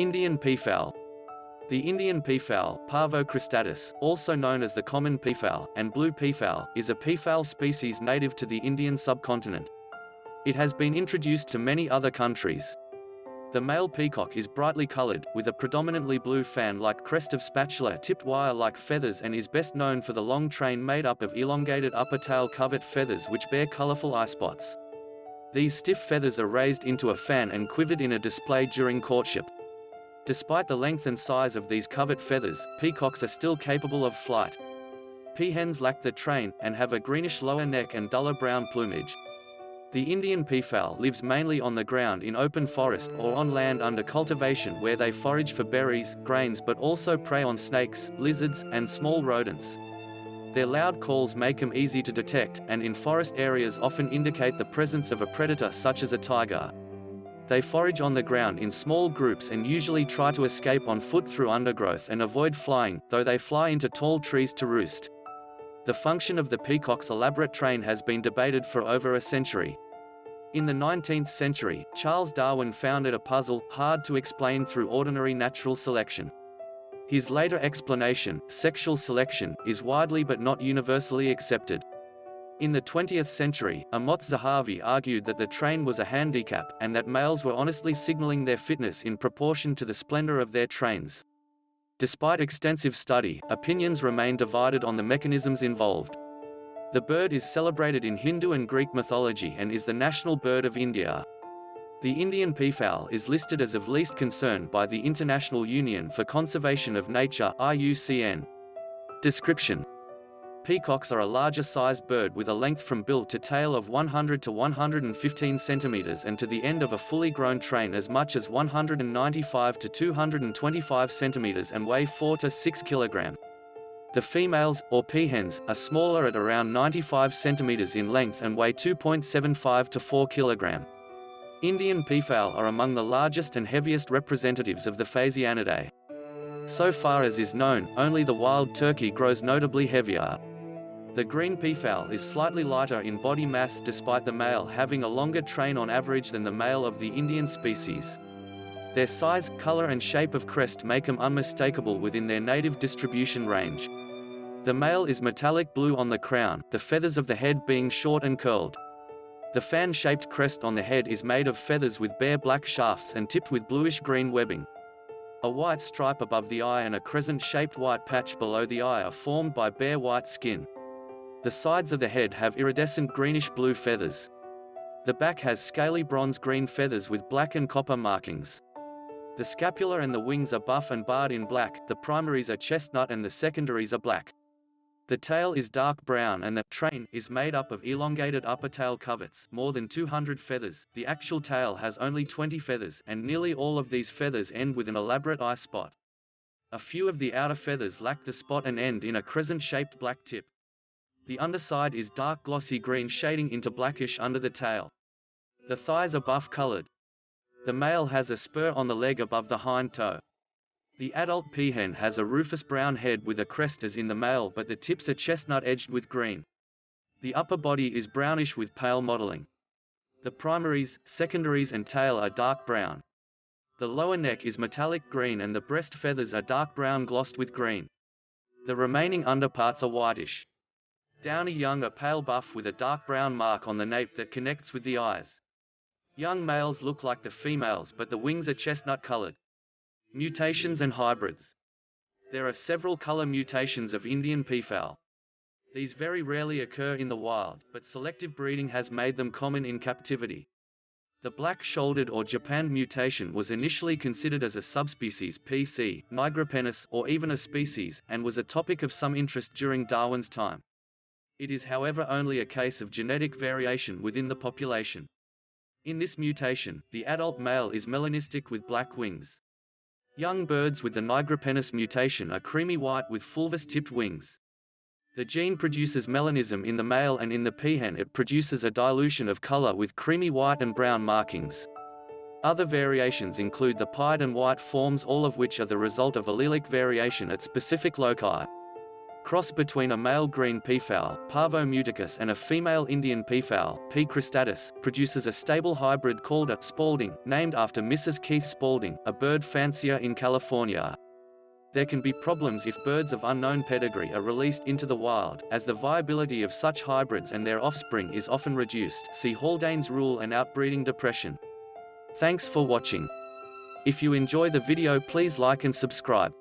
Indian peafowl. The Indian peafowl, Pavo cristatus, also known as the common peafowl, and blue peafowl, is a peafowl species native to the Indian subcontinent. It has been introduced to many other countries. The male peacock is brightly colored, with a predominantly blue fan-like crest of spatula-tipped wire-like feathers and is best known for the long train made up of elongated upper tail covert feathers which bear colorful eye spots. These stiff feathers are raised into a fan and quivered in a display during courtship. Despite the length and size of these covert feathers, peacocks are still capable of flight. Peahens lack the train, and have a greenish lower neck and duller brown plumage. The Indian peafowl lives mainly on the ground in open forest or on land under cultivation where they forage for berries, grains but also prey on snakes, lizards, and small rodents. Their loud calls make them easy to detect, and in forest areas often indicate the presence of a predator such as a tiger. They forage on the ground in small groups and usually try to escape on foot through undergrowth and avoid flying, though they fly into tall trees to roost. The function of the peacock's elaborate train has been debated for over a century. In the 19th century, Charles Darwin found it a puzzle, hard to explain through ordinary natural selection. His later explanation, sexual selection, is widely but not universally accepted. In the 20th century, Amos Zahavi argued that the train was a handicap, and that males were honestly signaling their fitness in proportion to the splendor of their trains. Despite extensive study, opinions remain divided on the mechanisms involved. The bird is celebrated in Hindu and Greek mythology and is the national bird of India. The Indian peafowl is listed as of least concern by the International Union for Conservation of Nature IUCN. Description Peacocks are a larger sized bird with a length from bill to tail of 100 to 115 centimeters and to the end of a fully grown train as much as 195 to 225 centimeters and weigh 4 to 6 kilogram. The females, or peahens, are smaller at around 95 centimeters in length and weigh 2.75 to 4 kilogram. Indian peafowl are among the largest and heaviest representatives of the Phasianidae. So far as is known, only the wild turkey grows notably heavier. The green peafowl is slightly lighter in body mass despite the male having a longer train on average than the male of the Indian species. Their size, color and shape of crest make them unmistakable within their native distribution range. The male is metallic blue on the crown, the feathers of the head being short and curled. The fan-shaped crest on the head is made of feathers with bare black shafts and tipped with bluish-green webbing. A white stripe above the eye and a crescent-shaped white patch below the eye are formed by bare white skin. The sides of the head have iridescent greenish-blue feathers. The back has scaly bronze-green feathers with black and copper markings. The scapula and the wings are buff and barred in black, the primaries are chestnut and the secondaries are black. The tail is dark brown and the train is made up of elongated upper tail coverts, more than 200 feathers. The actual tail has only 20 feathers, and nearly all of these feathers end with an elaborate eye spot. A few of the outer feathers lack the spot and end in a crescent-shaped black tip. The underside is dark glossy green shading into blackish under the tail. The thighs are buff colored. The male has a spur on the leg above the hind toe. The adult peahen has a rufous brown head with a crest as in the male but the tips are chestnut edged with green. The upper body is brownish with pale mottling. The primaries, secondaries and tail are dark brown. The lower neck is metallic green and the breast feathers are dark brown glossed with green. The remaining underparts are whitish. Downy young are pale buff with a dark brown mark on the nape that connects with the eyes. Young males look like the females but the wings are chestnut colored. Mutations and hybrids. There are several color mutations of Indian peafowl. These very rarely occur in the wild, but selective breeding has made them common in captivity. The black-shouldered or japanned mutation was initially considered as a subspecies PC, nigripennis, or even a species, and was a topic of some interest during Darwin's time. It is however only a case of genetic variation within the population. In this mutation, the adult male is melanistic with black wings. Young birds with the nigripennis mutation are creamy white with fulvous-tipped wings. The gene produces melanism in the male and in the peahen it produces a dilution of color with creamy white and brown markings. Other variations include the pied and white forms all of which are the result of allelic variation at specific loci. Cross between a male green peafowl, Pavo muticus and a female Indian peafowl, P. cristatus, produces a stable hybrid called a Spalding, named after Mrs. Keith Spalding, a bird fancier in California. There can be problems if birds of unknown pedigree are released into the wild, as the viability of such hybrids and their offspring is often reduced see Haldane's rule and outbreeding depression. Thanks for watching. If you enjoy the video please like and subscribe.